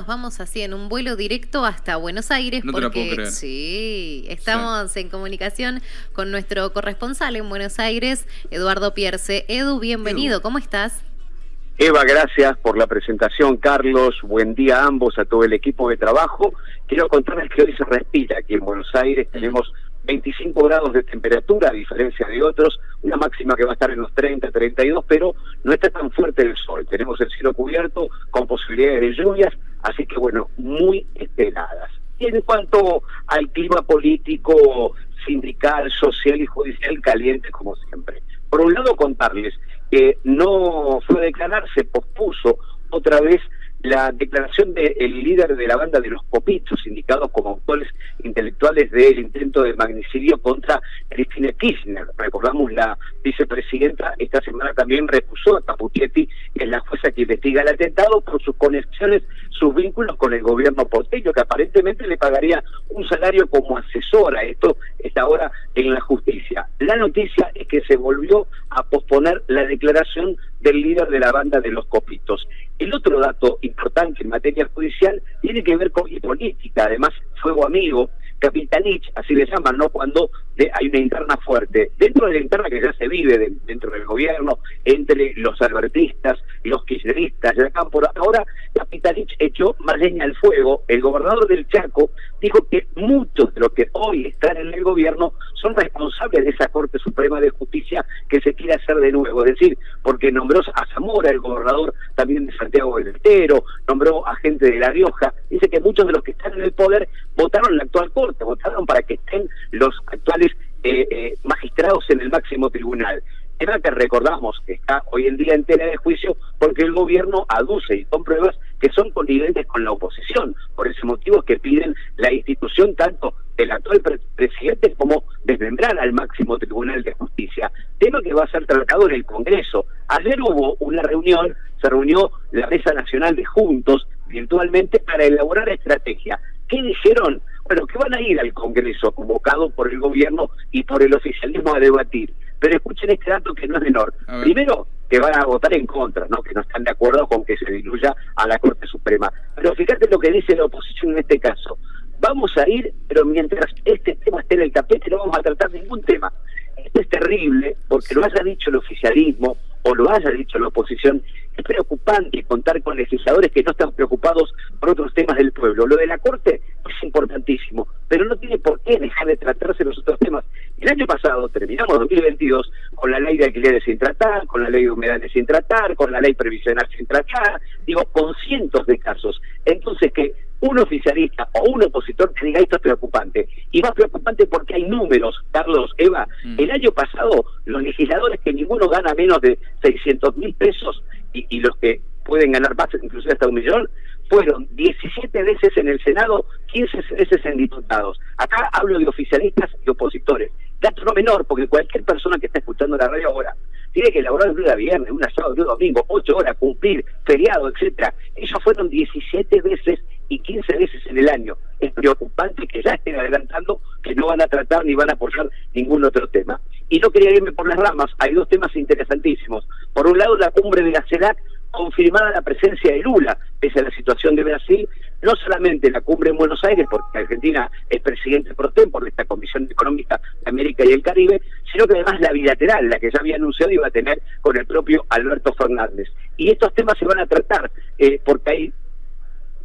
Nos vamos así en un vuelo directo hasta Buenos Aires No te la porque puedo creer. sí, estamos en comunicación con nuestro corresponsal en Buenos Aires, Eduardo Pierce. Edu, bienvenido, ¿cómo estás? Eva, gracias por la presentación, Carlos. Buen día a ambos, a todo el equipo de trabajo. Quiero contarles que hoy se respira aquí en Buenos Aires. Tenemos 25 grados de temperatura, a diferencia de otros, una máxima que va a estar en los 30, 32, pero no está tan fuerte el sol. Tenemos el cielo cubierto con posibilidades de lluvias, así que bueno, muy esperadas. Y en cuanto al clima político, sindical, social y judicial, caliente como siempre. Por un lado, contarles que no fue a declarar, se pospuso otra vez la declaración del líder de la banda de los Popitos, indicados como autores intelectuales del intento de magnicidio contra Cristina Kirchner. Recordamos, la vicepresidenta esta semana también recusó a Capuchetti, que es la jueza que investiga el atentado, por sus conexiones, sus vínculos con el gobierno porteño, que aparentemente le pagaría un salario como asesora. Esto está ahora en la justicia. La noticia es que se volvió a posponer la declaración del líder de la banda de los Copitos. El otro dato importante en materia judicial tiene que ver con política, además fuego amigo, capitanich, así le llaman, ¿no? Cuando hay una interna fuerte. Dentro de la interna que ya se vive de, dentro del gobierno, entre los albertistas los kirchneristas, ya acá ahora Capitanich echó más leña al fuego. El gobernador del Chaco dijo que muchos de los que hoy están en el gobierno son responsables de esa Corte Suprema de Justicia que se quiere hacer de nuevo. Es decir, nombró a Zamora, el gobernador también de Santiago del Estero, nombró a gente de La Rioja. Dice que muchos de los que están en el poder votaron la actual Corte, votaron para que estén los actuales eh, eh, magistrados en el máximo tribunal. Era que recordamos que está hoy en día en tela de juicio porque el gobierno aduce y con pruebas que son coniventes con la oposición. Por ese motivo es que piden la institución tanto del actual pre presidente como desmembrar al máximo tribunal de justicia. Tema que va a ser tratado en el Congreso. Ayer hubo una reunión, se reunió la Mesa Nacional de Juntos virtualmente para elaborar estrategia. ¿Qué dijeron? Bueno, que van a ir al Congreso convocado por el gobierno y por el oficialismo a debatir. Pero escuchen este dato que no es menor. Primero, que van a votar en contra, ¿no? que no están de acuerdo con que se diluya a la Corte Suprema. Pero fíjate lo que dice la oposición en este caso. Vamos a ir, pero mientras este tema esté en el tapete no vamos a tratar ningún tema. Esto es terrible porque lo haya dicho el oficialismo o lo haya dicho la oposición. Es preocupante contar con legisladores que no están preocupados por otros temas del pueblo. Lo de la Corte es importantísimo, pero no tiene por qué dejar de tratarse los otros temas. El año pasado terminamos 2022 con la ley de alquileres sin tratar, con la ley de humedales sin tratar, con la ley previsional sin tratar, digo, con cientos de casos. Entonces que un oficialista o un opositor que diga esto es preocupante. Y más preocupante porque hay números, Carlos, Eva. Mm. El año pasado los legisladores que ninguno gana menos de 600 mil pesos y, y los que pueden ganar más, inclusive hasta un millón, fueron 17 veces en el Senado, 15 veces en diputados. Acá hablo de oficialistas y opositores. Dato no menor, porque cualquier persona que está escuchando la radio ahora tiene que elaborar un día viernes, una sábado, un domingo, 8 horas, cumplir, feriado, etcétera. Ellos fueron 17 veces y 15 veces en el año. Es preocupante que ya estén adelantando que no van a tratar ni van a apoyar ningún otro tema. Y no quería irme por las ramas, hay dos temas interesantísimos. Por un lado, la cumbre de la CELAC confirmada la presencia de Lula, pese a la situación de Brasil, no solamente la cumbre en Buenos Aires, porque Argentina es presidente pro tem por esta Comisión Económica de América y el Caribe, sino que además la bilateral, la que ya había anunciado iba a tener con el propio Alberto Fernández. Y estos temas se van a tratar, eh, porque hay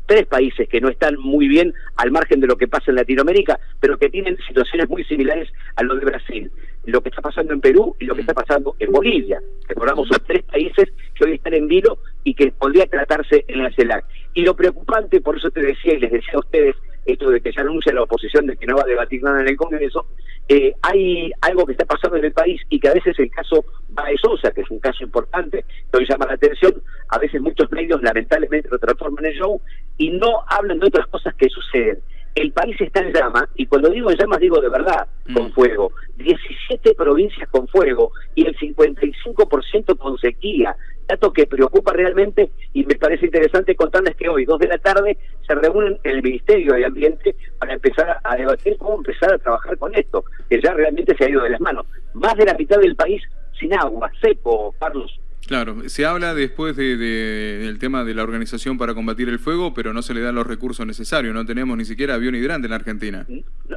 tres países que no están muy bien al margen de lo que pasa en Latinoamérica, pero que tienen situaciones muy similares a lo de Brasil. Lo que está pasando en Perú y lo que está pasando en Bolivia. Recordamos, son tres países que hoy están en vilo y que podría tratarse en la CELAC. Y lo preocupante, por eso te decía y les decía a ustedes, esto de que ya anuncia la oposición de que no va a debatir nada en el Congreso, eh, hay algo que está pasando en el país y que a veces el caso Baez Sosa, que es un caso importante, que hoy llama la atención, a veces muchos medios lamentablemente lo transforman en show y no hablan de otras cosas que suceden. El país está en llama, y cuando digo en llamas digo de verdad, con fuego. 17 provincias con fuego y el 55% con sequía. Dato que preocupa realmente y me parece interesante contarles que hoy, 2 de la tarde, se reúnen en el Ministerio de Ambiente para empezar a debatir cómo empezar a trabajar con esto, que ya realmente se ha ido de las manos. Más de la mitad del país sin agua, seco, Carlos. Claro, se habla después de, del tema de la organización para combatir el fuego, pero no se le dan los recursos necesarios. No tenemos ni siquiera avión hidrante en la Argentina.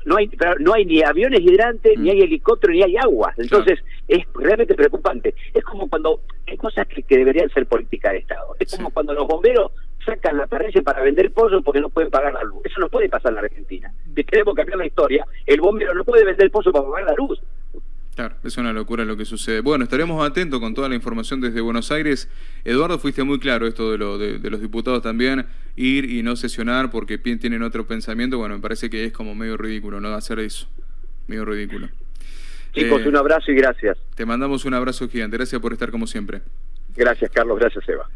No, hay, no hay ni aviones hidrantes, ni mm. hay helicóptero, ni hay agua. Entonces es realmente preocupante. Es como cuando hay cosas que, deberían ser política de Estado. Es como cuando los bomberos sacan la parrilla para vender pollo porque no pueden pagar la luz. Eso no puede pasar en la Argentina. Si queremos cambiar la historia, el bombero no puede vender pollo para pagar la luz. Claro, es una locura lo que sucede. Bueno, estaremos atentos con toda la información desde Buenos Aires. Eduardo, fuiste muy claro esto de, lo, de, los diputados también, ir y no sesionar porque tienen otro pensamiento. Bueno, me parece que es como medio ridículo, ¿no? Hacer eso. Medio ridículo. Chicos, eh, un abrazo y gracias. Te mandamos un abrazo gigante. Gracias por estar como siempre. Gracias, Carlos. Gracias, Eva.